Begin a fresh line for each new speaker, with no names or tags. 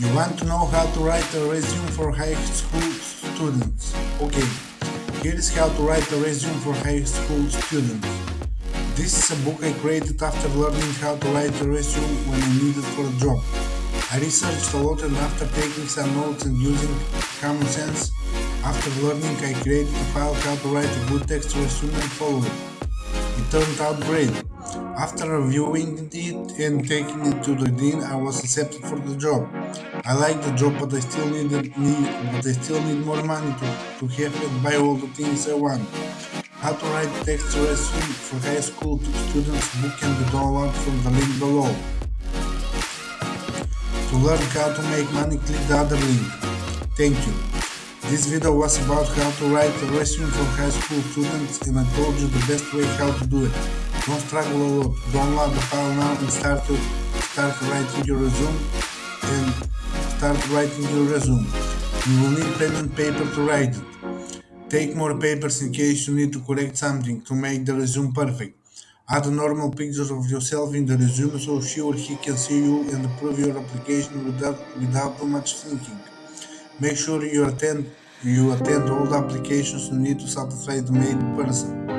You want to know how to write a resume for high school students? Okay, here is how to write a resume for high school students. This is a book I created after learning how to write a resume when I needed for a job. I researched a lot and after taking some notes and using common sense, after learning I created a file how to write a good text resume and follow it. It turned out great. After reviewing it and taking it to the dean, I was accepted for the job. I like the job, but I still need, but I still need more money to, to have it buy all the things I want. How to write text resume for high school students book can be downloaded from the link below. To learn how to make money, click the other link. Thank you. This video was about how to write a resume for high school students and I told you the best way how to do it. Don't struggle a lot. Download the file now and start to start writing your resume and start writing your resume. You will need pen and paper to write it. Take more papers in case you need to correct something to make the resume perfect. Add a normal picture of yourself in the resume so she or he can see you and approve your application without, without too much thinking. Make sure you attend you attend all the applications you need to satisfy the main person.